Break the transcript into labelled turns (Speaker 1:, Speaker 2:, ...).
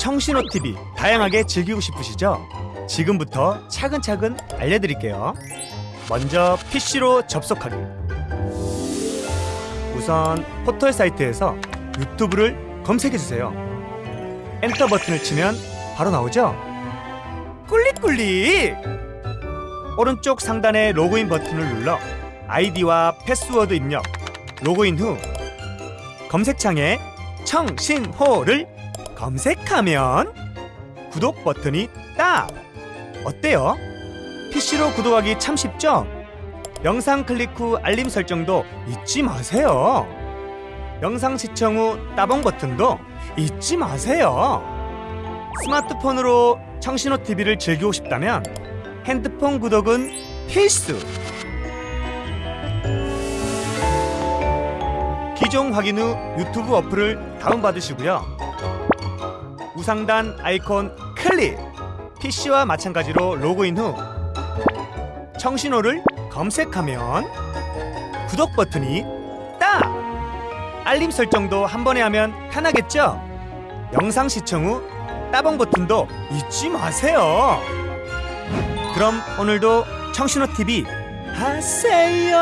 Speaker 1: 청신호 TV 다양하게 즐기고 싶으시죠? 지금부터 차근차근 알려드릴게요. 먼저 PC로 접속하기. 우선 포털 사이트에서 유튜브를 검색해 주세요. 엔터 버튼을 치면 바로 나오죠? 클릭클릭! 오른쪽 상단의 로그인 버튼을 눌러 아이디와 패스워드 입력, 로그인 후 검색창에 청신호를 검색하면 구독 버튼이 딱! 어때요? PC로 구독하기 참 쉽죠? 영상 클릭 후 알림 설정도 잊지 마세요. 영상 시청 후 따봉 버튼도 잊지 마세요. 스마트폰으로 청신호 TV를 즐기고 싶다면 핸드폰 구독은 필수. 기종 확인 후 유튜브 어플을 다운받으시고요. 우상단 아이콘 클릭. PC와 마찬가지로 로그인 후 청신호를 검색하면 구독 버튼이 딱! 알림 설정도 한 번에 하면 편하겠죠? 영상 시청 후 따봉 버튼도 잊지 마세요. 그럼 오늘도 청신호 TV 하세요.